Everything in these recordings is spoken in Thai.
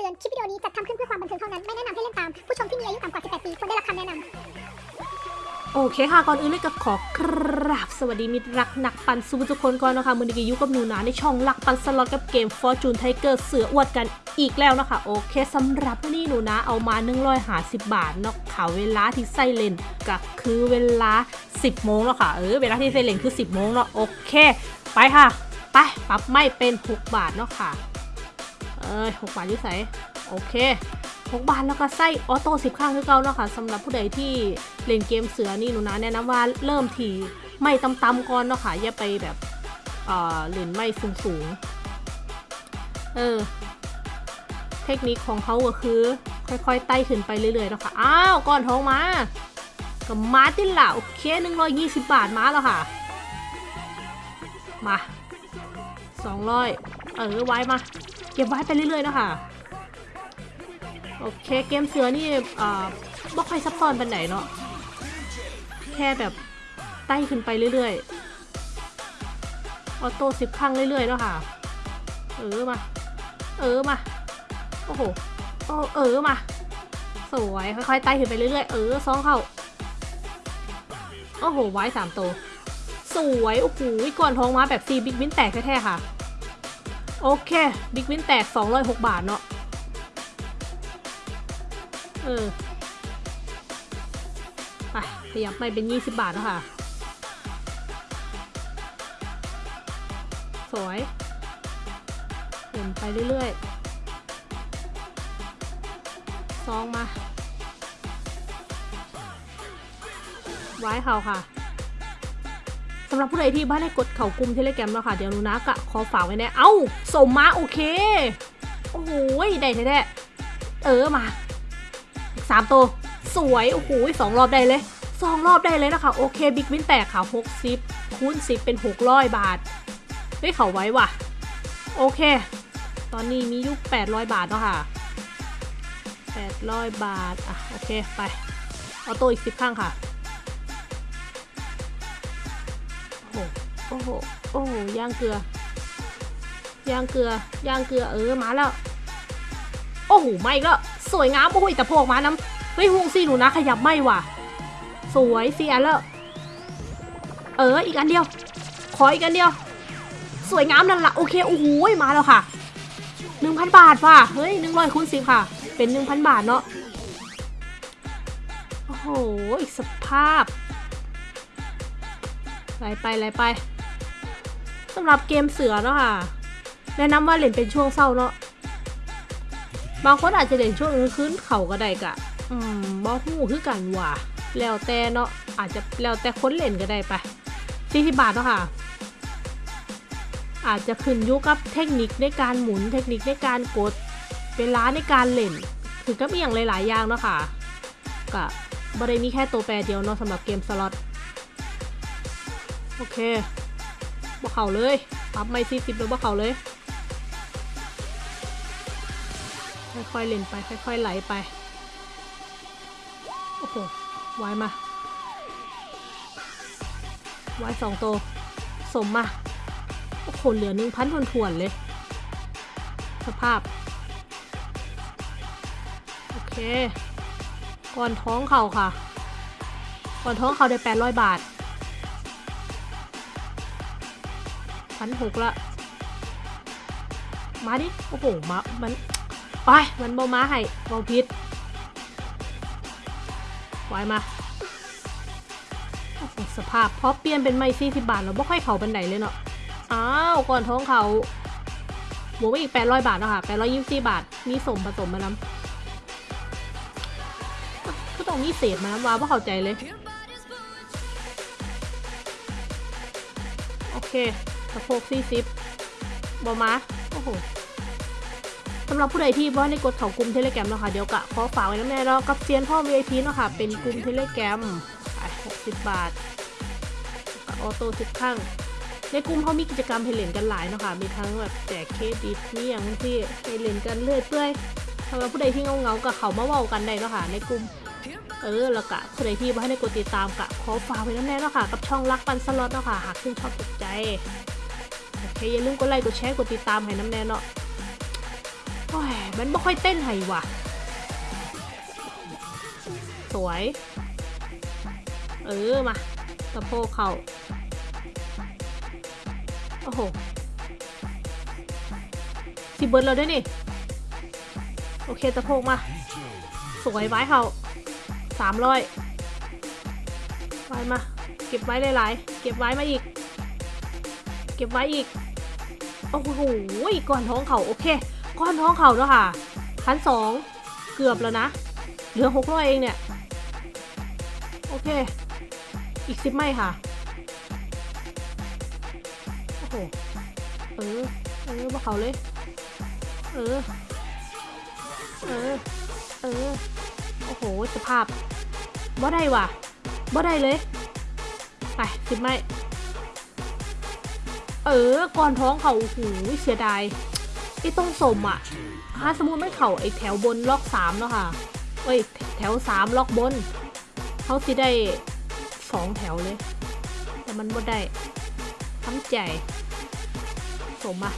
ตือน คลิปวิดีโอนี้จัดทำขึ้นเพื่อความบันเทิงเท่านั้น ไม่แนะนำให้เล่นตาม ผู้ชมที่มีอายุต่ำกว่า 18 ปีควรได้รับคำแนะนำโอเคค่ะ ก่อนอื่นเลยก็ขอกราบสวัสดีมิตรรักนักปั่นซูทุกคนก่อนนะคะมือนี้ก็อยู่กับหนูนาในช่องหลักปั่นสล็อตกับเกม Fortune Tiger เสืออวดกันอีกแล้วนะคะ โอเคสำหรับวันนี้หนูนาเอามา150 บาทเนาะค่ะเวลาที่ใส่เลนก็คือเวลา 10 โมงแล้วค่ะ เออเวลาที่ใส่เลนคือ 10 โมงเนาะโอเค ไปค่ะ ไปปรับไม่เป็น 6 บาทเนาะค่ะ เอ้ย6บาทอยุ่ใสโอเค6บาทแล้วก็ไส้ออโต้10ข้างคือเก่าเนาะค่ะสำหรับผู้ใดที่เล่นเกมเสือนี่หนูนะแนะนำว่าเริ่มทีไม่ต่ำก่อนเนาะค่ะอย่าไปแบบเอ่อเล่นไม่สูงๆเออเทคนิคของเขาก็คือ ค่อยๆไต่ขึ้นไปเรื่อยๆเนาะค่ะอ้าวก่อนทองมากับมาตินละโอเค120บาทมาแล้วค่ะ มา200เออไว้มา ก็บไว้ไปเรื่อยๆนะคะโอเคเกมเสือนี่อ่าบ่ค่อยซับซ้อนเป็นไหนเนาะแค่แบบไต่ขึ้นไปเรื่อยๆออโต้สิบครั้งเรื่อยๆเนาะค่ะเออมาเออมาโอ้โหโอ้เออมาสวยค่อยๆไต่ขึ้นไปเรื่อยๆเออสองเข้าโอ้โหไว้สามตัวสวยโอ้โหก่อนท้องมาแบบซีบิ๊กวินแตกแท้ๆค่ะ โอเคบิ๊กวินแตก 206 บาทเนาะเออไปขยับไปเป็น 20 บาทแล้วค่ะ สวยเห็นไปเรื่อยๆซองมา ไว้เขาค่ะ สำหรับผู้ใดที่บ้านได้กดเข่ากลุ่มเทเลแกรมแล้วค่ะ เดี๋ยวนูนะกะขอฝากไว้แน่เอ้าสมมาโอเค โอ้โหได้แท้ๆเออมาอีกสามตัวสวยโอ้โหสองรอบได้เลยสองรอบได้เลยนะคะ โอเคบิ๊กวินแตกค่ะหกสิบคูณสิบเป็นหกร้อยบาทเฮ้ยเขาไว้ว่ะ โอเค ตอนนี้มียุคแปดร้อยบาทเนาะค่ะแปดร้อยบาท อะ โอเค ไป เอาตัวอีกสิบข้างค่ะ โอ้โห โอ้โหย่างเกลือย่างเกลือย่างเกลือเออมาแล้ว โอ้โหไม่ก็สวยงามโอ้โหแต่โผล่มาน้ำเฮ้ยฮวงซีหนูนะขยับไม่ว่ะ สวยเสียแล้วเอออีกอันเดียว ขออีกอันเดียว สวยงามนั่นละโอเคโอ้โหมาแล้วค่ะหนึ่งพันบาทว่ะเฮ้ยหนึ่งร้อยคูณสิบค่ะ เป็นหนึ่งพันบาทเนาะโอ้โหอีกสภาพไล่ไปไล่ไปำหรับเกมเสือเนาะค่ะ แนะนำว่าเล่นเป็นช่วงเศร้าเนาะบางคนอาจจะเล่นช่วงกลางคืนเขาก็ได้กะ อืมบ่ฮู้คือกันว่ะแล้วแต่เนาะอาจจะแล้วแต่คนเล่นก็ได้ไป40บาทเนาะค่ะ อาจจะขึ้นยู่กับเทคนิคในการหมุนเทคนิคในการกดเวลาในการเล่นถึงกับอย่างหลายๆอย่างเนาะค่ะก็บ่ได้มีแค่ตัวแปรเดียวเนาะสำหรับเกมสล็อตโอเค บ่เข่าเลย ปรับไม่สี่สิบเลยบ่เข่าเลย ค่อยๆเล่นไป ค่อยๆไหลไป โอ้โหไว้มาไว้สองตัวสมมา โอ้โห เหลือหนึ่งพันทวนๆเลย สภาพ โอเค ก่อนท้องเข่าค่ะ ก่อนท้องเข่าได้แปดร้อยบาท พันหกละ มาดิ โอ้โห มา มันไปมันบอมาให้บอพิษไว้มา สภาพพอเปลี่ยนเป็นไม้สี่สิบบาทเราไม่ค่อยเข่าบันไดเลยเนาะ อ้าว ก่อนท้องเขาบวกไปอีกแปดร้อยบาทเนาะค่ะแปดร้อยยี่สิบบาท มีสมผสมมาน้ำก็ต้องมีเศษมาน้ำว้าว่าเข้าใจเลย โอเค สะโพกสี่สิบบอมาโอ้โหสำหรับผู้ใดที่ว่าในกดเขากลุ่มเทเลแกรมเนาะค่ะเดี๋ยวกะขอฝากไว้น้ำแน่แล้วกับเซียนพ่อ VIP เนาะค่ะเป็นกลุ่มเทเลแกรมไป60 บาทกับออโต้สิบครั้งในกลุ่มเขามีกิจกรรมให้เล่นกันหลายเนาะค่ะมีทั้งแบบแจกเครดิตมีอย่างที่ให้เล่นกันเรื่อยเปื่อยสำหรับผู้ใดที่เงาเงากับเขามาเว้ากันได้เนาะค่ะในกลุ่มเออแล้วกะผู้ใดที่ว่าให้กดติดตามกะขอฝากไว้น้ำแน่เนาะค่ะกับช่องรักปันสล็อตเนาะค่ะหากคุณชอบถูกใจ คอย่าลืมกดไลค์กดแชร์กดติดตามให้น้ำแน่เนาะโอ้ยมันไม่ค่อยเต้นให้ว่ะ สวย เออมาสะโพกเข่าโอ้โหสิเบิร์ดเราด้วยนี่ โอเคสะโพกมา สวยไว้เขาสามร้อยไว้มา เก็บไว้หลายๆ เก็บไว้มาอีก เก็บไว้อีก โอ้โหก้อนท้องเขาโอเคก้อนท้องเขาแล้วค่ะพันสองเกือบแล้วนะ เหลือหกร้อยเองเนี่ย โอเค อีกสิบไม่ค่ะ โอ้โห เออ เออมาเขาเลย เออ เออ เออ โอ้โห สภาพบ่ได้ว่ะบ่ได้เลย ไปสิบไม่ เออก่อนท้องเขาโอ้โหเสียดายไอ้ต้องสมอะถ้าสมมติไม่เข่าไอ้แถวบนล็อกสามแล้วค่ะเอ้ยแถวสามล็อกบนเขาสิได้สองแถวเลย แต่มันบ่ได้ทำใจสมอะ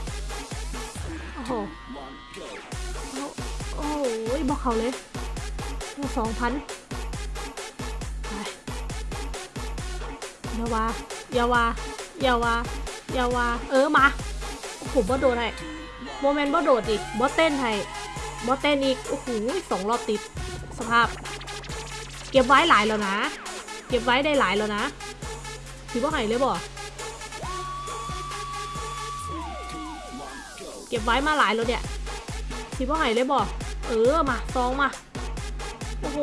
โอ้โหโอ้โหบอกเขาเลยสองพันอยาวาอยาวาอยาวา อยาวาเออมาโอ้โหบ่โดดให้โมเมนต์บ่โดดอีกบ่เต้นให้บ่เต้นอีก โอ้โหสองรอบติด สภาพ เก็บไว้หลายแล้วนะ เก็บไว้ได้หลายแล้วนะถือว่าไห้เลยบ่เก็บไว้มาหลายแล้วเนี่ยถือว่าไห้เลยบ่เออมาซองมา โอ้โห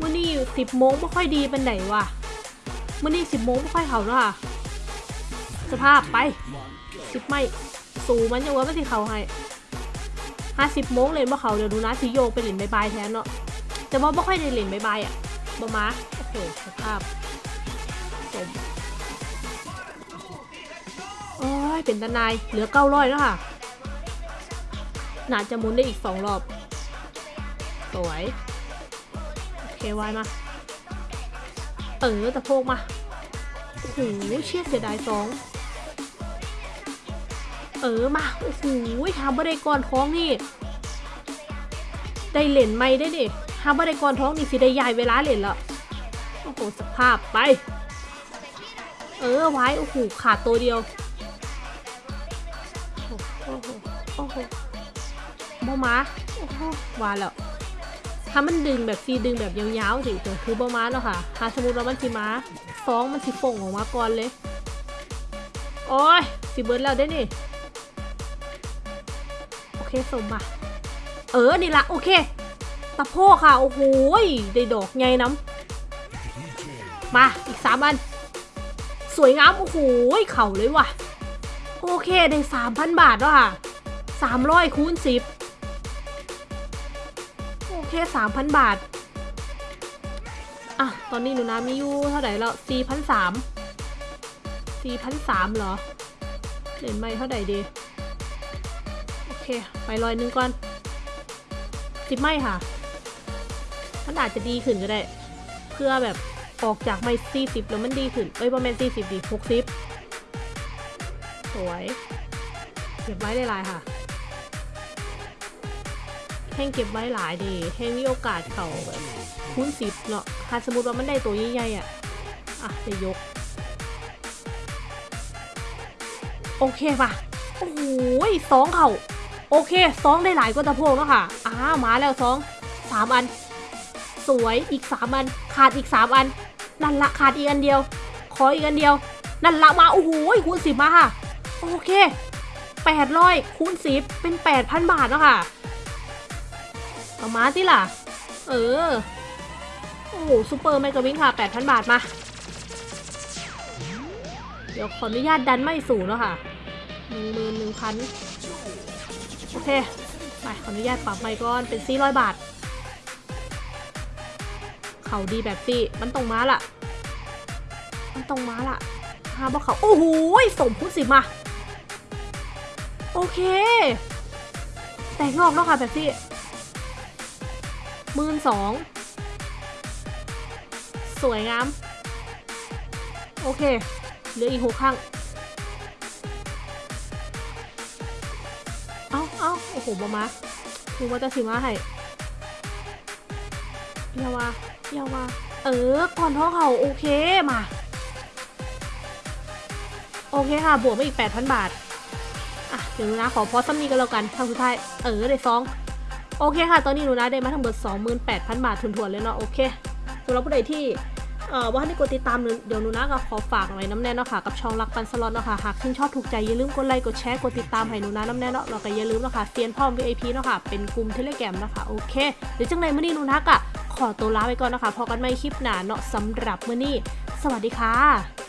มื่อนี้สิบโมงไม่ค่อยดีเป็นไหนวะมื่อนี้สิบโมงไม่ค่อยเขาแล้วค่ะ สภาพไปสิบไม่ สูมันยังว่าไม่สิเขาให้ห้าสิบโมงเลยว่าเขาเดี๋ยวดูนะสิโยกไปเหรียญบายแทนเนาะแต่ว่าไม่ค่อยได้เหรียญบายอะบอมาโอ้โหสภาพสมโอ้ยเป็นตานายเหลือเก้าร้อยแล้วค่ะน่าจะหมุนได้อีกสองรอบ สวย โอเควายมา เออตะโพกมาโอ้โหเชี่ยเสียดายสอง เออมา โอ้โหทำบัไดก่อนท้องนี่ ได้เหรียญไม่ได้ดิทำบัไดก่อนท้องนี่สิได้ใหญ่เวลาเหรียญละโอ้โหสภาพไป เออไว้โอ้โหขาดตัวเดียวโอ้โหโอ้โหโอ้โหบอมาโอ้โหวาแล้วถ้ามันดึงแบบซีดึงแบบยาวๆสิคือบอมาแล้วค่ะถ้าสมมติว่ามันสิมาฟองมันสิฟงออกมาก่อนเลย โอ้ยสิเบิร์ดแล้วได้นี่ สมมาเออ นี่ละโอเค ตะโพกค่ะ โอ้โหได้ดอกไงน้ำ มาอีกสามอัน สวยงาม โอ้โหเข่าเลยว่ะ โอเค ได้สามพันบาทแล้วค่ะสามร้อยคูณสิบโอเคสามพันบาทอะตอนนี้หนูนามีอยู่เท่าไหร่แล้วสี่พันสามสี่พันสามเหรอเหรียญไม่เท่าไหร่ดี เค ไปร้อยหนึ่งก่อนสิบไม่ค่ะ มันอาจจะดีขึ้นก็ได้ เพื่อแบบออกจากไม่สี่สิบแล้วมันดีขึ้นเอ้ยประมาณสี่สิบดีหกสิบสวยเก็บไว้ได้หลายค่ะ แห้งเก็บไว้หลายดี แห้งมีโอกาสเขาแบบคูณสิบเนาะถ้าสมมติว่ามันได้ตัวใหญ่ๆอะ อะจะยก โอเคป่ะ โอ้โหสองเข่า โอเคสองได้หลายก็ตะโพกแล้วค่ะอ้ามาแล้วสองสามอัน สวยอีกสามอัน ขาดอีกสามอัน นั่นละขาดอีกอันเดียว ขออีกอันเดียว นั่นละมาโอ้โหคูณสิบมาค่ะ โอเคแปดร้อยคูณสิบเป็นแปดพันบาทแล้วค่ะเอามาที่ล่ะ เออโอ้โหซูเปอร์ไมกวินค่ะแปดพันบาทมา เดี๋ยวขออนุญาตดันไม่สูงแล้วค่ะหนึ่งหมื่นหนึ่งพัน โอเค ไปขออนุญาตปรับไมค์ก่อนเป็นสี่ร้อยบาท เขาดีแบบซี่มันตรงม้าล่ะมันตรงม้าล่ะหาบอกเขา โอ้โหสมพุทธสิมา โอเค แต่งอกแล้วค่ะแบบที่หมื่นสอง สวยงาม โอเค เหลืออีกหกข้าง โอ้โหบมาคือว่าจะสิมาให้เยาวาเยาวาเออ ก่อนท้องเขาโอเคมา โอเคค่ะ บวกมาอีก 8,000 บาท อะ เดี๋ยวหนูนะ ขอพอซัมนี่กันแล้วกันทางสุดท้าย เออ ได้ซอง โอเคค่ะ ตอนนี้หนูนะได้มาทั้งหมด28,000 บาททุนๆเลยเนาะ โอเคสำหรับผู้ใดที่ เอ่อว่าให้กดติดตามเดี๋ยวหนูนะก็ขอฝากหน่อยน้ำแน่เนาะค่ะกับช่องรักปันสล็อตเนาะค่ะหากชื่นชอบถูกใจอย่าลืมกดไลค์กดแชร์กดติดตามให้หนูนะน้ำแน่เนาะแล้วก็อย่าลืมเนาะค่ะเซียนพ่อม VIP เนาะค่ะเป็นกลุ่มเทเลแกรมเนาะค่ะโอเคเดี๋ยวจังไรมื่อนี้หนูนะก็ขอตัวลาไปก่อนนะคะพอกันไม่คลิปหนาเนาะสำหรับเมื่อนี้ สวัสดีค่ะ